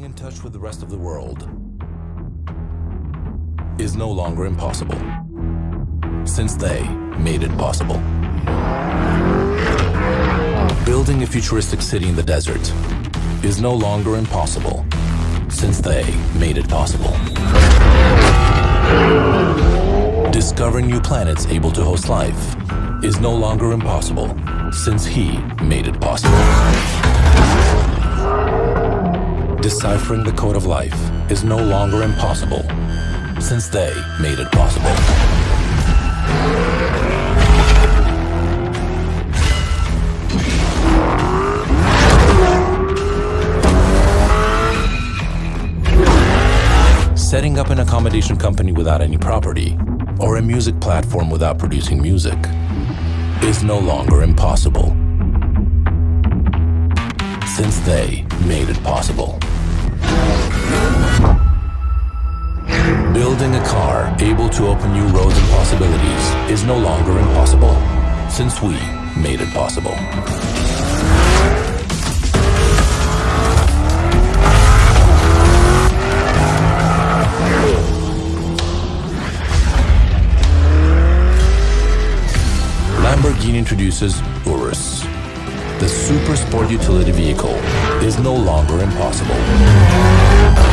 Staying in touch with the rest of the world is no longer impossible since they made it possible. Building a futuristic city in the desert is no longer impossible since they made it possible. Discovering new planets able to host life is no longer impossible since he made it possible. Deciphering the code of life is no longer impossible since they made it possible. Setting up an accommodation company without any property or a music platform without producing music is no longer impossible since they made it possible. Building a car able to open new roads and possibilities is no longer impossible since we made it possible. Lamborghini introduces Urus. The super sport utility vehicle is no longer impossible